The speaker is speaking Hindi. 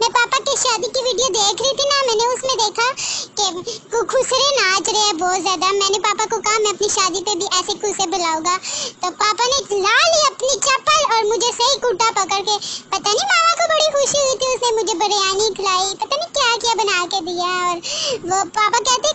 मैं पापा की शादी की वीडियो देख रही थी ना, मैंने उसमें देखा कि खुसरे नाच रहे हैं बहुत ज़्यादा। मैंने पापा को कहा, मैं अपनी शादी पे भी ऐसे खुसे बुलाऊँगा। तो पापा ने ला ली अपनी चप्पल और मुझे सही कुर्ता पकड़ के, पता नहीं मामा को बड़ी खुशी हुई थी, उसने मुझे बिरयानी खिलाई, पता नहीं क्या क्या बना के दिया। और वो पापा कहते